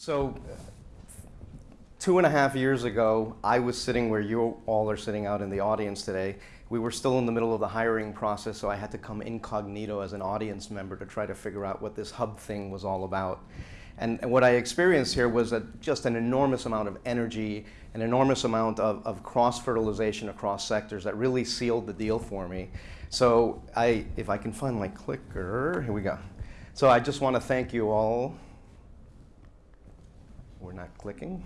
So, two and a half years ago, I was sitting where you all are sitting out in the audience today. We were still in the middle of the hiring process, so I had to come incognito as an audience member to try to figure out what this hub thing was all about. And, and what I experienced here was a, just an enormous amount of energy, an enormous amount of, of cross-fertilization across sectors that really sealed the deal for me. So I, if I can find my clicker, here we go. So I just want to thank you all we're not clicking.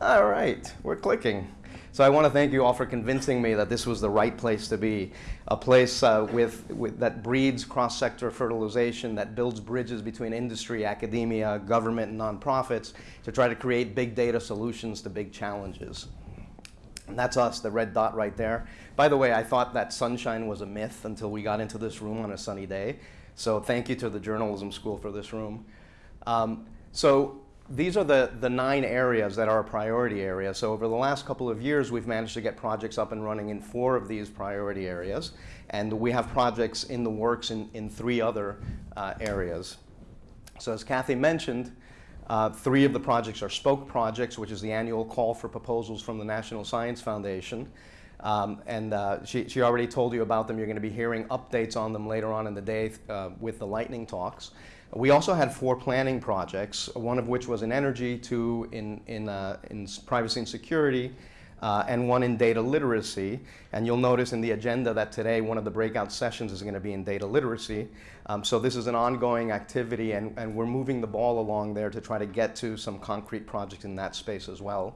All right, we're clicking. So I want to thank you all for convincing me that this was the right place to be, a place uh, with, with, that breeds cross-sector fertilization, that builds bridges between industry, academia, government, and nonprofits to try to create big data solutions to big challenges. And that's us, the red dot right there. By the way, I thought that sunshine was a myth until we got into this room on a sunny day. So thank you to the journalism school for this room. Um, so these are the, the nine areas that are a priority area. So over the last couple of years, we've managed to get projects up and running in four of these priority areas. And we have projects in the works in, in three other uh, areas. So as Kathy mentioned, uh, three of the projects are Spoke projects, which is the annual call for proposals from the National Science Foundation. Um, and uh, she, she already told you about them. You're going to be hearing updates on them later on in the day uh, with the lightning talks. We also had four planning projects, one of which was in energy, two in, in, uh, in privacy and security, uh, and one in data literacy. And you'll notice in the agenda that today one of the breakout sessions is going to be in data literacy. Um, so this is an ongoing activity and, and we're moving the ball along there to try to get to some concrete projects in that space as well.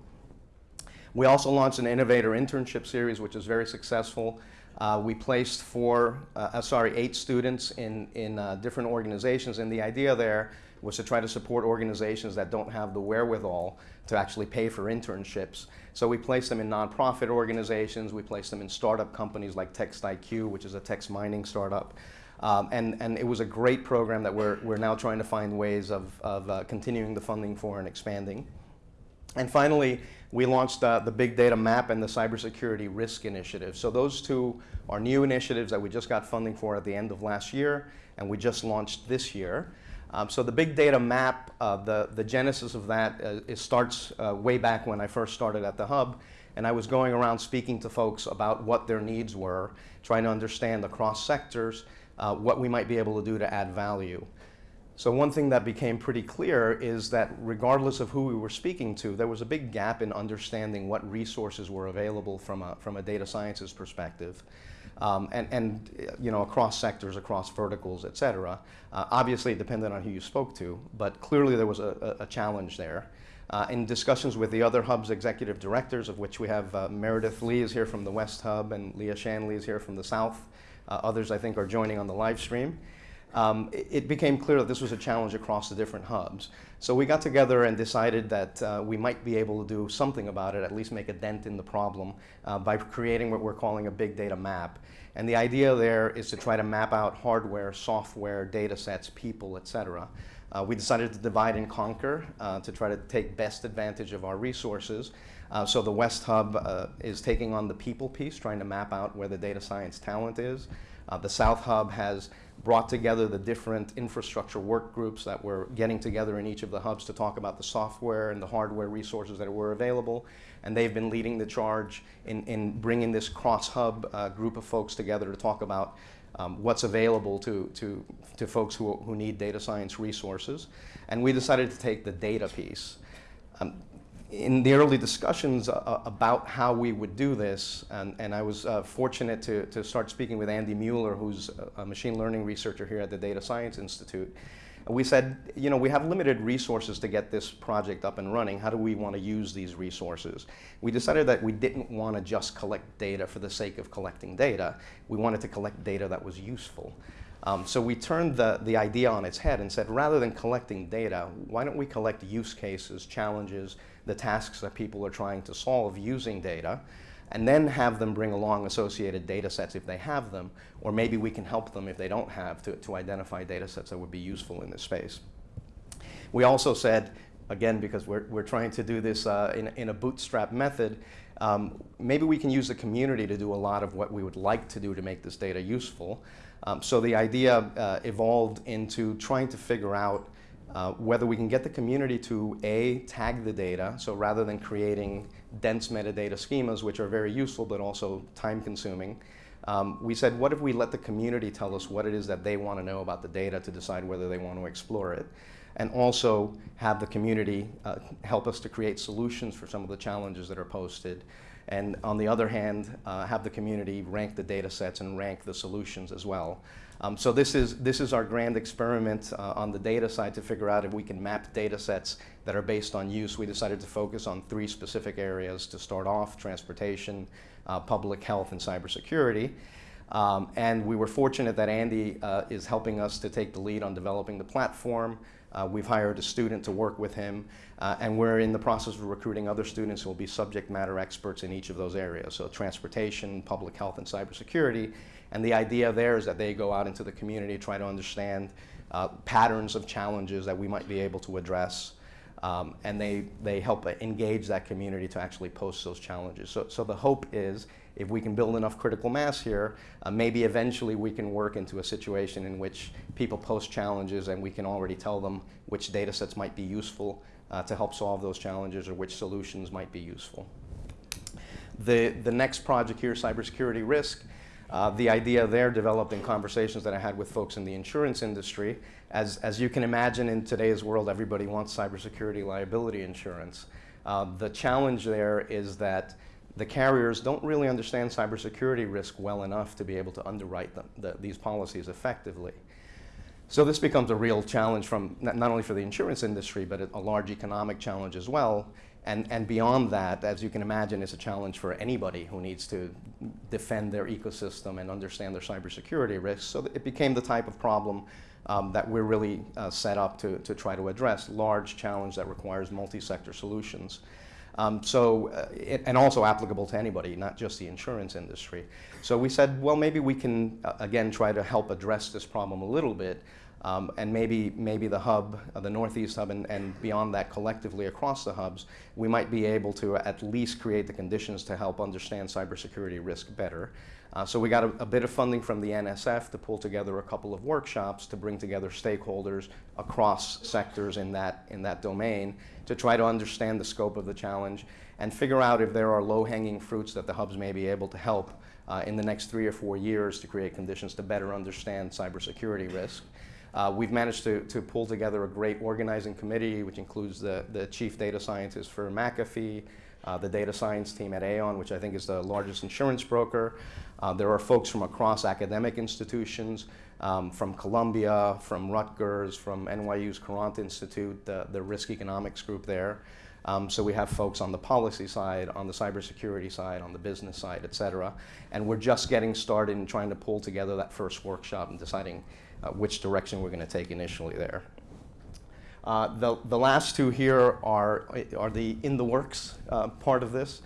We also launched an innovator internship series which is very successful. Uh, we placed four, uh, uh sorry, eight students in, in uh, different organizations and the idea there was to try to support organizations that don't have the wherewithal to actually pay for internships. So we placed them in nonprofit organizations, we placed them in startup companies like TextIQ, which is a text mining startup. Um, and, and it was a great program that we're, we're now trying to find ways of, of uh, continuing the funding for and expanding. And finally, we launched uh, the Big Data Map and the Cybersecurity Risk Initiative. So those two are new initiatives that we just got funding for at the end of last year, and we just launched this year. Um, so the big data map, uh, the, the genesis of that uh, it starts uh, way back when I first started at the Hub. And I was going around speaking to folks about what their needs were, trying to understand across sectors uh, what we might be able to do to add value. So one thing that became pretty clear is that regardless of who we were speaking to, there was a big gap in understanding what resources were available from a, from a data sciences perspective um, and, and you know, across sectors, across verticals, et cetera. Uh, obviously, it depended on who you spoke to, but clearly there was a, a, a challenge there. Uh, in discussions with the other hub's executive directors, of which we have uh, Meredith Lee is here from the West Hub and Lea Shanley is here from the South. Uh, others, I think, are joining on the live stream um, it, became clear that this was a challenge across the different hubs. So we got together and decided that uh, we might be able to do something about it, at least make a dent in the problem uh, by creating what we're calling a big data map. And the idea there is to try to map out hardware, software, data sets, people, et cetera. Uh, we decided to divide and conquer uh, to try to take best advantage of our resources. Uh, so the West Hub uh, is taking on the people piece, trying to map out where the data science talent is. Uh, the South Hub has brought together the different infrastructure work groups that were getting together in each of the hubs to talk about the software and the hardware resources that were available. And they've been leading the charge in, in bringing this cross-hub uh, group of folks together to talk about um, what's available to, to, to folks who, who need data science resources. And we decided to take the data piece. Um, in the early discussions uh, about how we would do this, and, and I was uh, fortunate to, to start speaking with Andy Mueller, who's a machine learning researcher here at the Data Science Institute. we said, you know, we have limited resources to get this project up and running. How do we want to use these resources? We decided that we didn't want to just collect data for the sake of collecting data. We wanted to collect data that was useful. Um, so we turned the, the idea on its head and said, rather than collecting data, why don't we collect use cases, challenges, the tasks that people are trying to solve using data, and then have them bring along associated data sets if they have them, or maybe we can help them if they don't have to, to identify data sets that would be useful in this space. We also said, again, because we're, we're trying to do this uh, in, in a bootstrap method, um, maybe we can use the community to do a lot of what we would like to do to make this data useful. Um, so the idea uh, evolved into trying to figure out uh, whether we can get the community to A, tag the data, so rather than creating dense metadata schemas, which are very useful but also time consuming, um, we said, what if we let the community tell us what it is that they want to know about the data to decide whether they want to explore it? And also have the community uh, help us to create solutions for some of the challenges that are posted. And on the other hand, uh, have the community rank the data sets and rank the solutions as well. Um, so this is, this is our grand experiment uh, on the data side to figure out if we can map data sets that are based on use. We decided to focus on three specific areas to start off, transportation, uh, public health, and cybersecurity. Um, and we were fortunate that Andy uh, is helping us to take the lead on developing the platform. Uh, we've hired a student to work with him, uh, and we're in the process of recruiting other students who will be subject matter experts in each of those areas, so transportation, public health, and cybersecurity. And the idea there is that they go out into the community, try to understand uh, patterns of challenges that we might be able to address, um, and they, they help engage that community to actually post those challenges. So, so the hope is if we can build enough critical mass here, uh, maybe eventually we can work into a situation in which people post challenges and we can already tell them which data sets might be useful uh, to help solve those challenges or which solutions might be useful. The, the next project here, cybersecurity risk, uh, the idea there developed in conversations that I had with folks in the insurance industry. As, as you can imagine in today's world, everybody wants cybersecurity liability insurance. Uh, the challenge there is that the carriers don't really understand cybersecurity risk well enough to be able to underwrite them, the, these policies effectively. So this becomes a real challenge from not, only for the insurance industry, but a large economic challenge as well. And, and beyond that, as you can imagine, it's a challenge for anybody who needs to defend their ecosystem and understand their cybersecurity risks. So it became the type of problem um, that we're really uh, set up to, to try to address, large challenge that requires multi-sector solutions. Um, so, uh, it, and also applicable to anybody, not just the insurance industry. So we said, well, maybe we can, uh, again, try to help address this problem a little bit um, and maybe, maybe the hub, uh, the Northeast hub, and, and beyond that collectively across the hubs, we might be able to at least create the conditions to help understand cybersecurity risk better. Uh, so we got a, a, bit of funding from the NSF to pull together a couple of workshops to bring together stakeholders across sectors in that, in that domain to try to understand the scope of the challenge and figure out if there are low-hanging fruits that the hubs may be able to help uh, in the next three or four years to create conditions to better understand cybersecurity risk. Uh, we've managed to, to pull together a great organizing committee, which includes the, the chief data scientist for McAfee, uh, the data science team at Aon, which I think is the largest insurance broker. Uh, there are folks from across academic institutions, um, from Columbia, from Rutgers, from NYU's Courant Institute, the, the risk economics group there. Um, so we have folks on the policy side, on the cybersecurity side, on the business side, et cetera. And we're just getting started in trying to pull together that first workshop and deciding uh, which direction we're going to take initially there. Uh, the, the last two here are, are the in the works uh, part of this.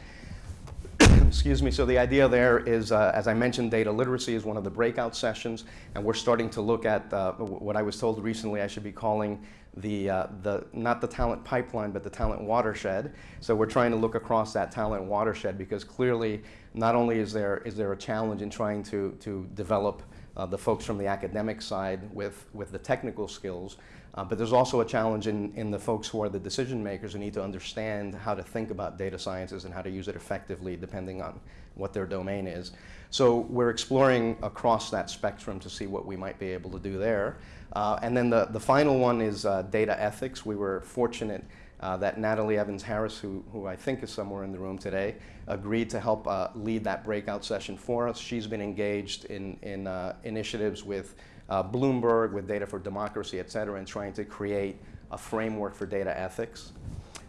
Excuse me, so the idea there is, uh, as I mentioned, data literacy is one of the breakout sessions, and we're starting to look at uh, what I was told recently I should be calling the, uh, the, not the talent pipeline, but the talent watershed. So we're trying to look across that talent watershed because clearly not only is there, is there a challenge in trying to, to develop uh, the folks from the academic side with, with the technical skills. Uh, but there's also a challenge in, in the folks who are the decision makers who need to understand how to think about data sciences and how to use it effectively depending on what their domain is. So we're exploring across that spectrum to see what we might be able to do there. Uh, and then the, the final one is uh, data ethics. We were fortunate uh, that Natalie Evans Harris, who, who I think is somewhere in the room today, agreed to help uh, lead that breakout session for us. She's been engaged in, in uh, initiatives with uh, Bloomberg, with Data for Democracy, et cetera, and trying to create a framework for data ethics.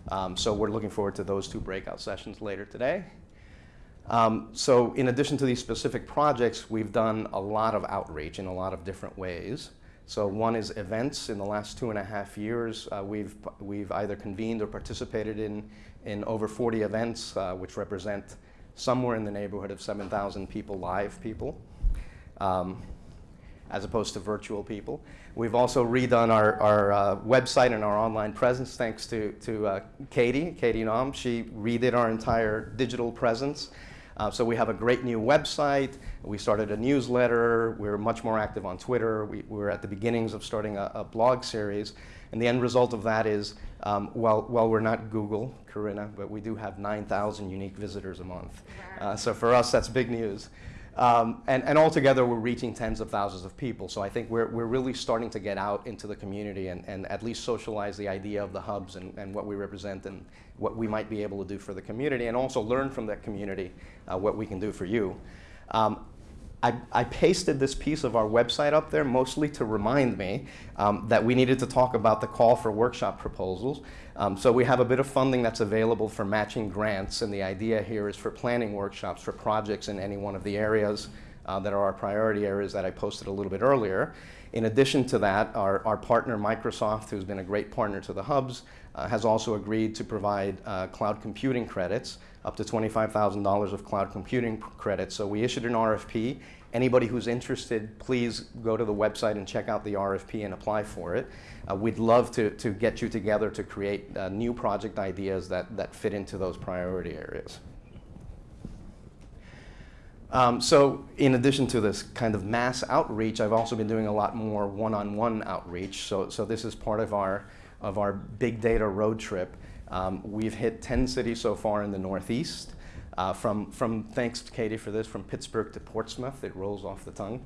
Um, so we're looking forward to those two breakout sessions later today. Um, so in addition to these specific projects, we've done a lot of outreach in a lot of different ways. So one is events. In the last two and a half years, uh, we've, we've either convened or participated in, in over 40 events, uh, which represent somewhere in the neighborhood of 7,000 people, live people. Um, as opposed to virtual people. We've also redone our, our uh, website and our online presence thanks to, to uh, Katie, Katie Nam. She redid our entire digital presence. Uh, so we have a great new website. We started a newsletter. We're much more active on Twitter. We, we're at the beginnings of starting a, a blog series. And the end result of that is, um, while, while we're not Google, Corinna, but we do have 9,000 unique visitors a month. Uh, so for us, that's big news. Um, and, and altogether, we're reaching tens of thousands of people. So I think we're, we're really starting to get out into the community and, and at least socialize the idea of the hubs and, and what we represent and what we might be able to do for the community and also learn from that community uh, what we can do for you. Um, I, I, pasted this piece of our website up there mostly to remind me um, that we needed to talk about the call for workshop proposals. Um, so we have a bit of funding that's available for matching grants, and the idea here is for planning workshops for projects in any one of the areas uh, that are our priority areas that I posted a little bit earlier. In addition to that, our, our partner Microsoft, who's been a great partner to the hubs, uh, has also agreed to provide uh, cloud computing credits, up to $25,000 of cloud computing credits. So we issued an RFP. Anybody who's interested, please go to the website and check out the RFP and apply for it. Uh, we'd love to, to get you together to create uh, new project ideas that, that fit into those priority areas. Um, so in addition to this kind of mass outreach, I've also been doing a lot more one-on-one -on -one outreach. So, so this is part of our, of our big data road trip. Um, we've hit 10 cities so far in the Northeast. Uh, from, from, thanks to Katie for this, from Pittsburgh to Portsmouth, it rolls off the tongue.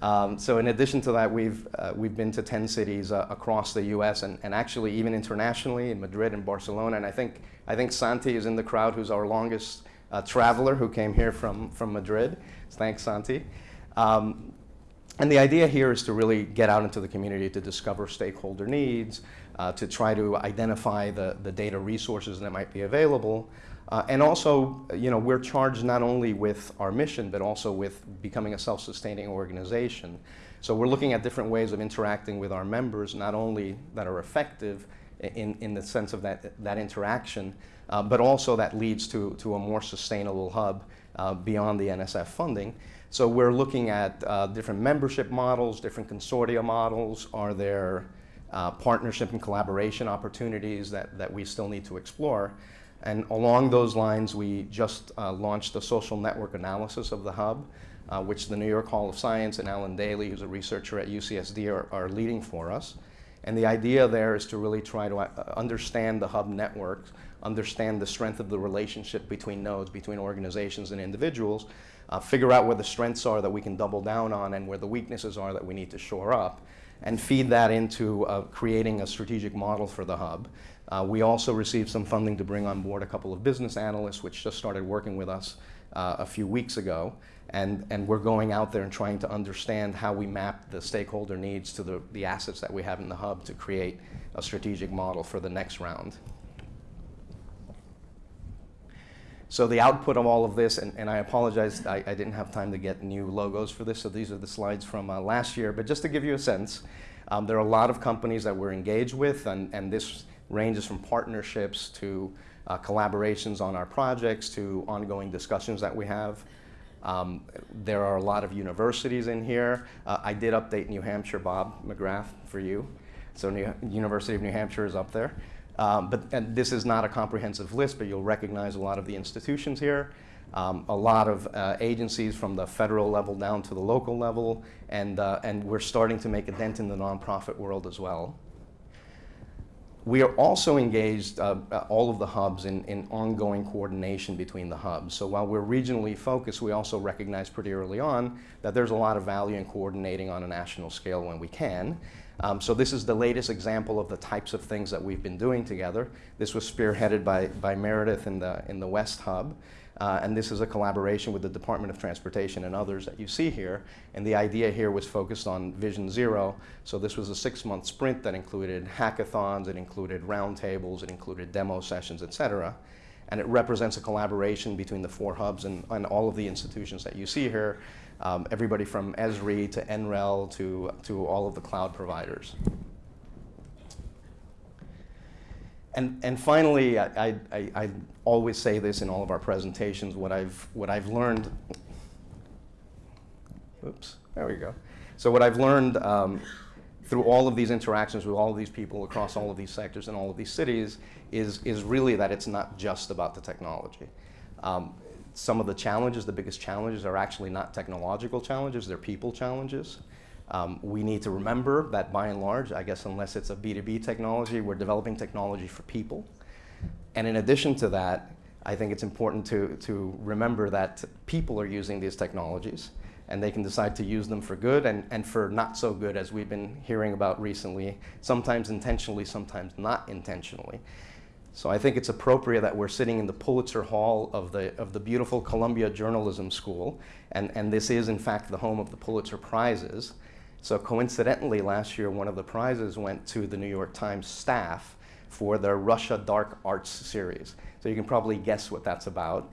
Um, so in addition to that, we've, uh, we've been to 10 cities uh, across the US and, and actually even internationally in Madrid and Barcelona. And I think, I think Santi is in the crowd, who's our longest uh, traveler who came here from, from Madrid. Thanks, Santi. Um, and the idea here is to really get out into the community to discover stakeholder needs, uh, to try to identify the, the data resources that might be available. Uh, and also, you know, we're charged not only with our mission, but also with becoming a self-sustaining organization. So we're looking at different ways of interacting with our members, not only that are effective in, in the sense of that, that interaction, uh, but also that leads to, to a more sustainable hub uh, beyond the NSF funding. So we're looking at uh, different membership models, different consortia models. Are there uh, partnership and collaboration opportunities that, that we still need to explore? And along those lines, we just uh, launched a social network analysis of the hub, uh, which the New York Hall of Science and Alan Daly, who's a researcher at UCSD, are, are leading for us. And the idea there is to really try to uh, understand the hub network, understand the strength of the relationship between nodes, between organizations and individuals, uh, figure out where the strengths are that we can double down on and where the weaknesses are that we need to shore up, and feed that into uh, creating a strategic model for the hub. Uh, we also received some funding to bring on board a couple of business analysts, which just started working with us uh, a few weeks ago. And, and we're going out there and trying to understand how we map the stakeholder needs to the, the assets that we have in the hub to create a strategic model for the next round. So the output of all of this, and, and I apologize, I, I, didn't have time to get new logos for this, so these are the slides from uh, last year. But just to give you a sense, um, there are a lot of companies that we're engaged with, and, and this ranges from partnerships to uh, collaborations on our projects to ongoing discussions that we have. Um, there are a lot of universities in here. Uh, I did update New Hampshire, Bob McGrath, for you. So New, University of New Hampshire is up there. Um, but and this is not a comprehensive list, but you'll recognize a lot of the institutions here. Um, a lot of uh, agencies from the federal level down to the local level, and, uh, and we're starting to make a dent in the nonprofit world as well. We are also engaged, uh, uh all of the hubs, in, in ongoing coordination between the hubs. So while we're regionally focused, we also recognize pretty early on that there's a lot of value in coordinating on a national scale when we can. Um, so this is the latest example of the types of things that we've been doing together. This was spearheaded by, by Meredith in the, in the West Hub. Uh, and this is a collaboration with the Department of Transportation and others that you see here. And the idea here was focused on Vision Zero. So this was a six-month sprint that included hackathons, it included roundtables, it included demo sessions, et cetera. And it represents a collaboration between the four hubs and, and all of the institutions that you see here um, everybody from Esri to NREL to, to all of the cloud providers. And, and finally, I, I, I, always say this in all of our presentations, what I've, what I've learned Oops, there we go. So what I've learned um, through all of these interactions with all of these people across all of these sectors and all of these cities is, is really that it's not just about the technology. Um, some of the challenges, the biggest challenges, are actually not technological challenges, they're people challenges. Um, we need to remember that by and large, I guess unless it's a B2B technology, we're developing technology for people. And in addition to that, I think it's important to, to remember that people are using these technologies and they can decide to use them for good and, and for not so good as we've been hearing about recently, sometimes intentionally, sometimes not intentionally. So I think it's appropriate that we're sitting in the Pulitzer Hall of the, of the beautiful Columbia Journalism School, and, and this is in fact the home of the Pulitzer Prizes. So coincidentally, last year one of the prizes went to the New York Times staff for their Russia Dark Arts series. So you can probably guess what that's about.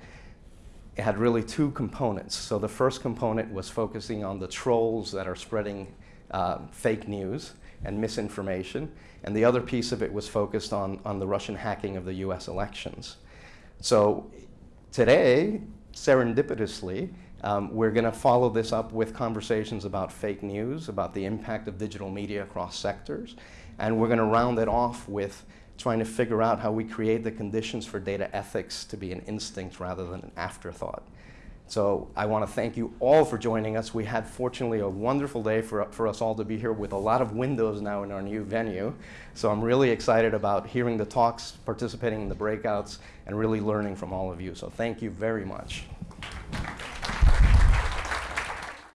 It had really two components. So the first component was focusing on the trolls that are spreading uh, fake news and misinformation. And the other piece of it was focused on, on the Russian hacking of the US elections. So today, serendipitously, um, we're going to follow this up with conversations about fake news, about the impact of digital media across sectors, and we're going to round it off with trying to figure out how we create the conditions for data ethics to be an instinct rather than an afterthought. So I want to thank you all for joining us. We had fortunately a wonderful day for, for us all to be here with a lot of windows now in our new venue. So I'm really excited about hearing the talks, participating in the breakouts, and really learning from all of you. So thank you very much.